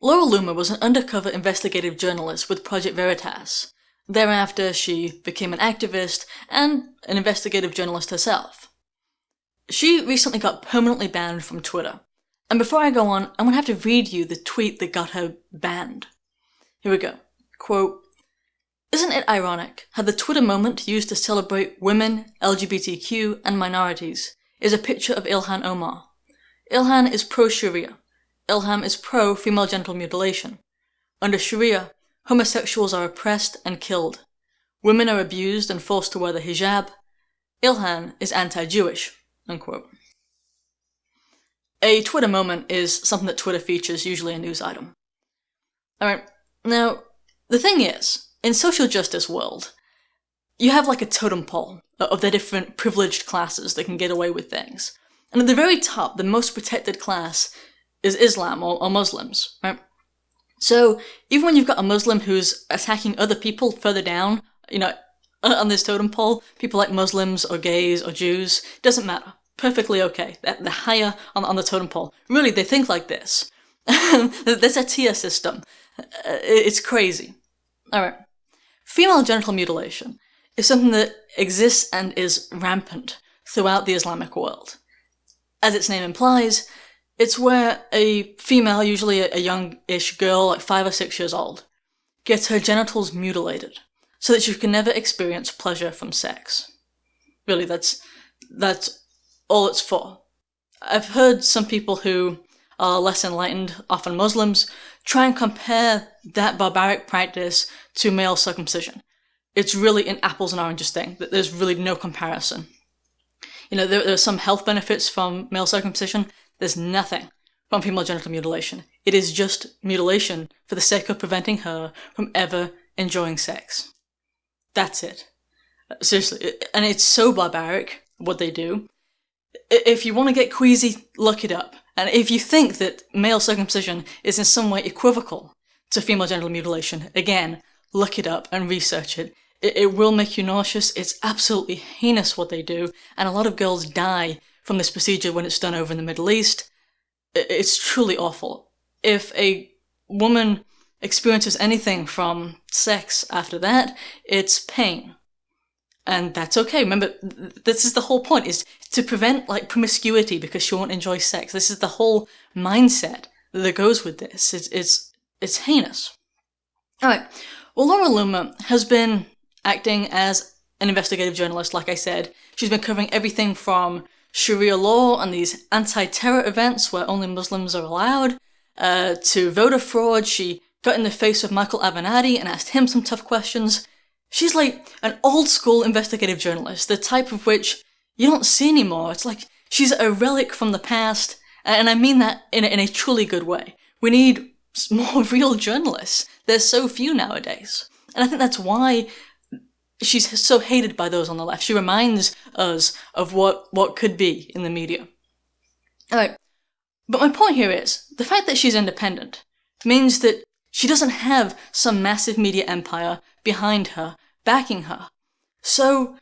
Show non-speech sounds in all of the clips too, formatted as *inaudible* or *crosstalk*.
Laura Loomer was an undercover investigative journalist with Project Veritas. Thereafter, she became an activist and an investigative journalist herself. She recently got permanently banned from Twitter. And before I go on, I'm gonna have to read you the tweet that got her banned. Here we go. Quote, Isn't it ironic how the Twitter moment used to celebrate women, LGBTQ, and minorities is a picture of Ilhan Omar? Ilhan is pro-Sharia. Ilhan is pro-female genital mutilation. Under Sharia, homosexuals are oppressed and killed. Women are abused and forced to wear the hijab. Ilhan is anti-Jewish. A Twitter moment is something that Twitter features, usually a news item. Alright, now, the thing is, in social justice world, you have like a totem pole of the different privileged classes that can get away with things. And at the very top, the most protected class is Islam or, or Muslims, right? So even when you've got a Muslim who's attacking other people further down, you know, on this totem pole, people like Muslims or gays or Jews, doesn't matter. Perfectly okay. They're higher on, on the totem pole. Really, they think like this. *laughs* There's a tier system. Uh, it's crazy. Alright. Female genital mutilation is something that exists and is rampant throughout the Islamic world. As its name implies, it's where a female, usually a young-ish girl, like five or six years old, gets her genitals mutilated so that she can never experience pleasure from sex. Really, that's, that's all it's for. I've heard some people who are less enlightened, often Muslims, try and compare that barbaric practice to male circumcision. It's really an apples and oranges thing, that there's really no comparison. You know, there, there are some health benefits from male circumcision, there's nothing from female genital mutilation. It is just mutilation for the sake of preventing her from ever enjoying sex. That's it. Seriously, and it's so barbaric, what they do. If you want to get queasy, look it up. And if you think that male circumcision is in some way equivocal to female genital mutilation, again, look it up and research it. It, will make you nauseous, it's absolutely heinous what they do, and a lot of girls die from this procedure when it's done over in the Middle East. It's truly awful. If a woman experiences anything from sex after that, it's pain. And that's okay. Remember, this is the whole point, is to prevent like promiscuity because she won't enjoy sex. This is the whole mindset that goes with this. It's, it's, it's heinous. Alright, well Laura Loomer has been acting as an investigative journalist, like I said. She's been covering everything from Sharia law and these anti-terror events where only Muslims are allowed, uh, to voter fraud. She got in the face of Michael Avenatti and asked him some tough questions. She's like an old school investigative journalist, the type of which you don't see anymore. It's like she's a relic from the past, and I mean that in a, in a truly good way. We need *laughs* more real journalists. There's so few nowadays. And I think that's why she's so hated by those on the left. She reminds us of what, what could be in the media. Alright, but my point here is, the fact that she's independent means that she doesn't have some massive media empire behind her, backing her. So,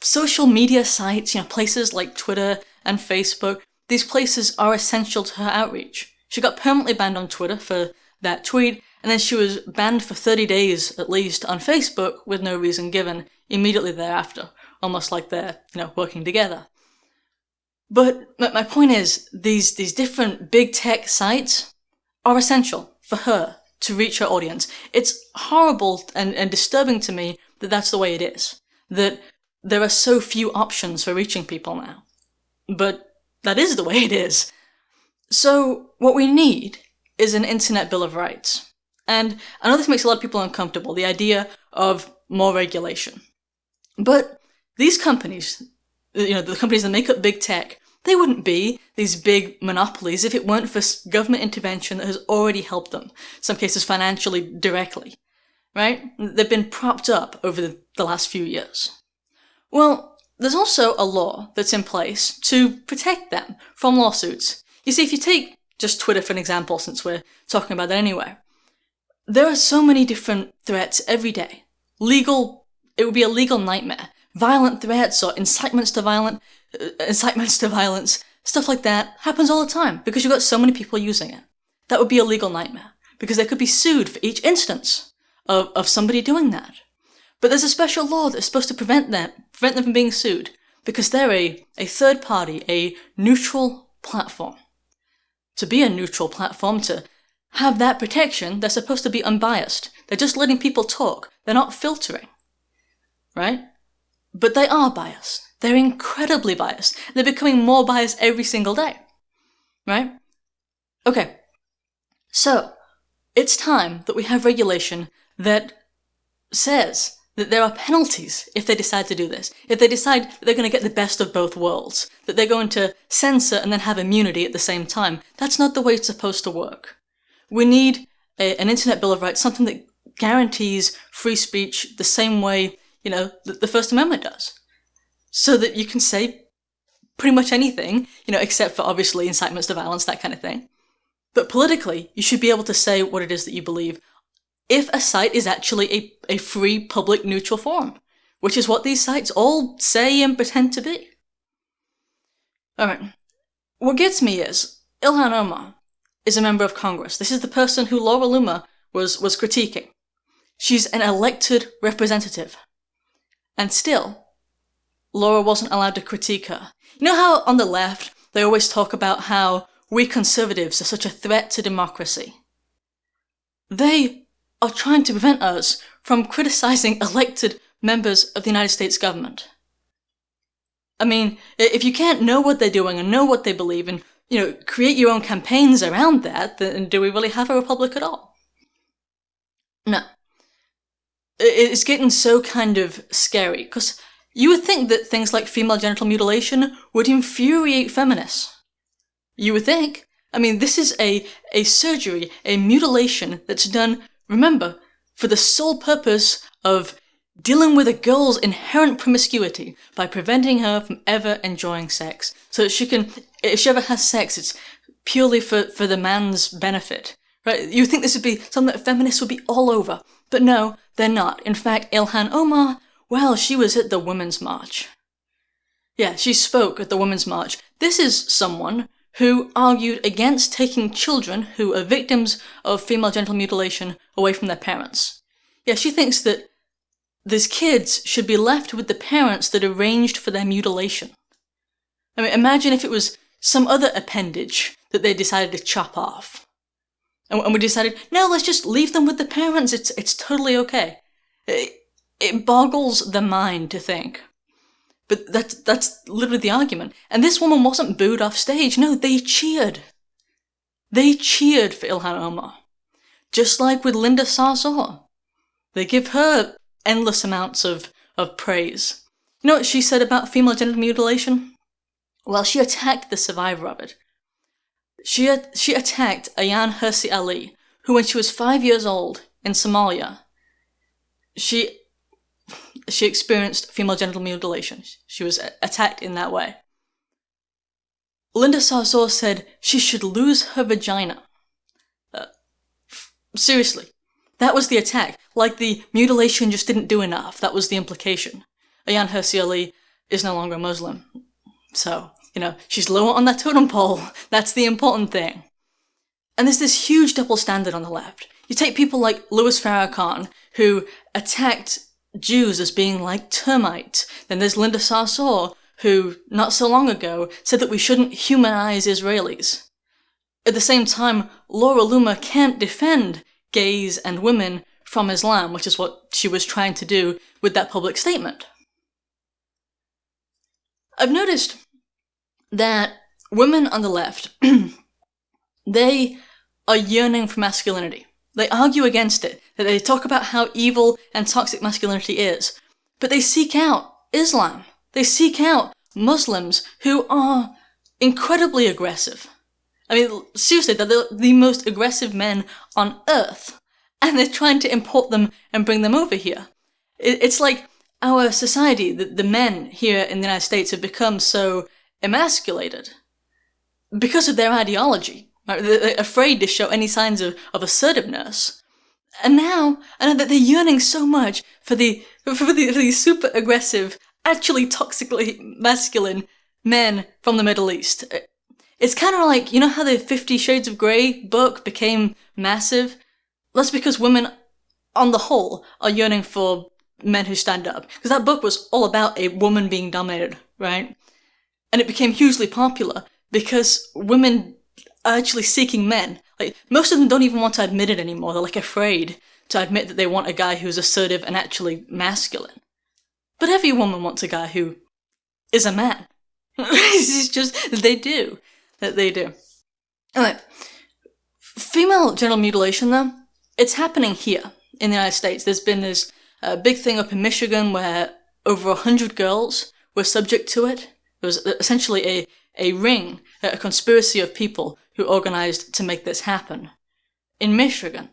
social media sites, you know, places like Twitter and Facebook, these places are essential to her outreach. She got permanently banned on Twitter for that tweet, and then she was banned for 30 days at least on Facebook with no reason given immediately thereafter, almost like they're, you know, working together. But my point is, these, these different big tech sites are essential for her to reach her audience. It's horrible and, and disturbing to me that that's the way it is. That there are so few options for reaching people now. But that is the way it is. So what we need is an Internet Bill of Rights. And I know this makes a lot of people uncomfortable, the idea of more regulation. But these companies, you know, the companies that make up big tech, they wouldn't be these big monopolies if it weren't for government intervention that has already helped them, some cases financially directly, right? They've been propped up over the, the last few years. Well, there's also a law that's in place to protect them from lawsuits. You see, if you take just Twitter for an example, since we're talking about that anyway, there are so many different threats every day. Legal, it would be a legal nightmare. Violent threats or incitements to violent, uh, incitements to violence, stuff like that happens all the time because you've got so many people using it. that would be a legal nightmare, because they could be sued for each instance of, of somebody doing that. But there's a special law that's supposed to prevent them, prevent them from being sued, because they're a, a third party, a neutral platform. To be a neutral platform, to have that protection, they're supposed to be unbiased. They're just letting people talk. They're not filtering. Right? But they are biased. They're incredibly biased. They're becoming more biased every single day. Right? Okay. So, it's time that we have regulation that says that there are penalties if they decide to do this. If they decide they're going to get the best of both worlds, that they're going to censor and then have immunity at the same time. That's not the way it's supposed to work. We need a, an Internet Bill of Rights, something that guarantees free speech the same way, you know, the First Amendment does. So that you can say pretty much anything, you know, except for obviously incitements to violence, that kind of thing. But politically, you should be able to say what it is that you believe if a site is actually a, a free, public, neutral forum, which is what these sites all say and pretend to be. Alright, what gets me is, Ilhan Omar is a member of Congress. This is the person who Laura Loomer was, was critiquing. She's an elected representative. And still, Laura wasn't allowed to critique her. You know how on the left, they always talk about how we conservatives are such a threat to democracy? They are trying to prevent us from criticizing elected members of the United States government. I mean, if you can't know what they're doing and know what they believe and, you know, create your own campaigns around that, then do we really have a republic at all? No. It's getting so kind of scary, because you would think that things like female genital mutilation would infuriate feminists. You would think. I mean, this is a, a surgery, a mutilation that's done Remember, for the sole purpose of dealing with a girl's inherent promiscuity by preventing her from ever enjoying sex. So that she can, if she ever has sex, it's purely for, for the man's benefit. Right? You think this would be something that feminists would be all over. But no, they're not. In fact, Ilhan Omar, well, she was at the Women's March. Yeah, she spoke at the Women's March. This is someone who argued against taking children who are victims of female genital mutilation away from their parents. Yeah, she thinks that these kids should be left with the parents that arranged for their mutilation. I mean, imagine if it was some other appendage that they decided to chop off. And, we decided, no, let's just leave them with the parents, it's, it's totally okay. It, it boggles the mind to think but that's, that's literally the argument. And this woman wasn't booed off stage. No, they cheered. They cheered for Ilhan Omar. Just like with Linda Sarsour. They give her endless amounts of, of praise. You know what she said about female genital mutilation? Well, she attacked the survivor of it. She, she attacked Ayaan Hirsi Ali, who when she was five years old in Somalia, she she experienced female genital mutilation. She was attacked in that way. Linda Sarsour said she should lose her vagina. Uh, seriously, that was the attack. Like the mutilation just didn't do enough. That was the implication. Ayaan Hirsi Ali is no longer Muslim. So, you know, she's lower on that totem pole. *laughs* That's the important thing. And there's this huge double standard on the left. You take people like Louis Farrakhan, who attacked Jews as being like termites. Then there's Linda Sarsour, who, not so long ago, said that we shouldn't humanize Israelis. At the same time, Laura Loomer can't defend gays and women from Islam, which is what she was trying to do with that public statement. I've noticed that women on the left, *clears throat* they are yearning for masculinity. They argue against it, that they talk about how evil and toxic masculinity is, but they seek out Islam. They seek out Muslims who are incredibly aggressive. I mean, seriously, they're the, most aggressive men on earth, and they're trying to import them and bring them over here. It, it's like our society, the men here in the United States have become so emasculated because of their ideology. They're afraid to show any signs of, of assertiveness. And now, know that they're yearning so much for the, for the, for the super aggressive, actually toxically masculine men from the Middle East. It's kind of like, you know how the Fifty Shades of Grey book became massive? That's because women, on the whole, are yearning for men who stand up. Because that book was all about a woman being dominated, right? And it became hugely popular because women are actually seeking men. Like, most of them don't even want to admit it anymore. They're like afraid to admit that they want a guy who's assertive and actually masculine. But every woman wants a guy who is a man. *laughs* it's just, they do. That they do. Alright. Female genital mutilation, though, it's happening here in the United States. There's been this uh, big thing up in Michigan where over a hundred girls were subject to it. It was uh, essentially a, a ring, a conspiracy of people who organized to make this happen. In Michigan.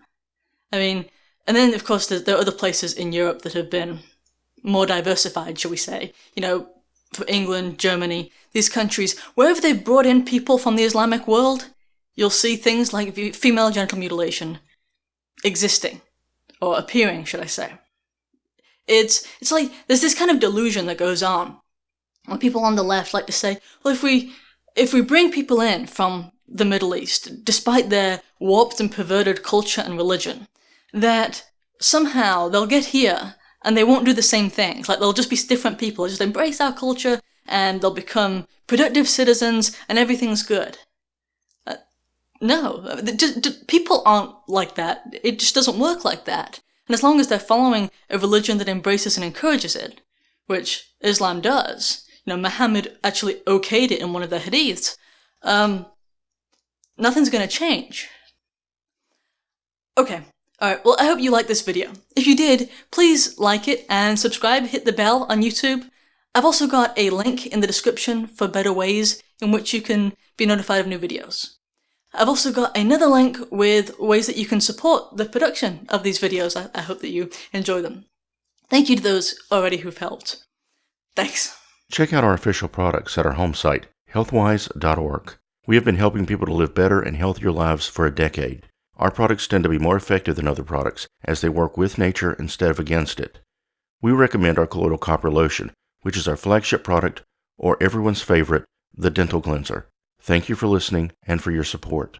I mean, and then of course there are other places in Europe that have been more diversified, shall we say. You know, for England, Germany, these countries, wherever they've brought in people from the Islamic world, you'll see things like female genital mutilation existing, or appearing, should I say. It's, it's like, there's this kind of delusion that goes on, where people on the left like to say, well, if we, if we bring people in from the Middle East, despite their warped and perverted culture and religion, that somehow they'll get here and they won't do the same things. Like they'll just be different people, just embrace our culture and they'll become productive citizens and everything's good. Uh, no, just, people aren't like that. It just doesn't work like that. And as long as they're following a religion that embraces and encourages it, which Islam does, you know, Muhammad actually okayed it in one of the hadiths, um, nothing's gonna change. Okay, alright, well I hope you liked this video. If you did, please like it and subscribe, hit the bell on YouTube. I've also got a link in the description for better ways in which you can be notified of new videos. I've also got another link with ways that you can support the production of these videos. I, I hope that you enjoy them. Thank you to those already who've helped. Thanks. Check out our official products at our home site, healthwise.org. We have been helping people to live better and healthier lives for a decade. Our products tend to be more effective than other products as they work with nature instead of against it. We recommend our colloidal copper lotion, which is our flagship product, or everyone's favorite, the dental cleanser. Thank you for listening and for your support.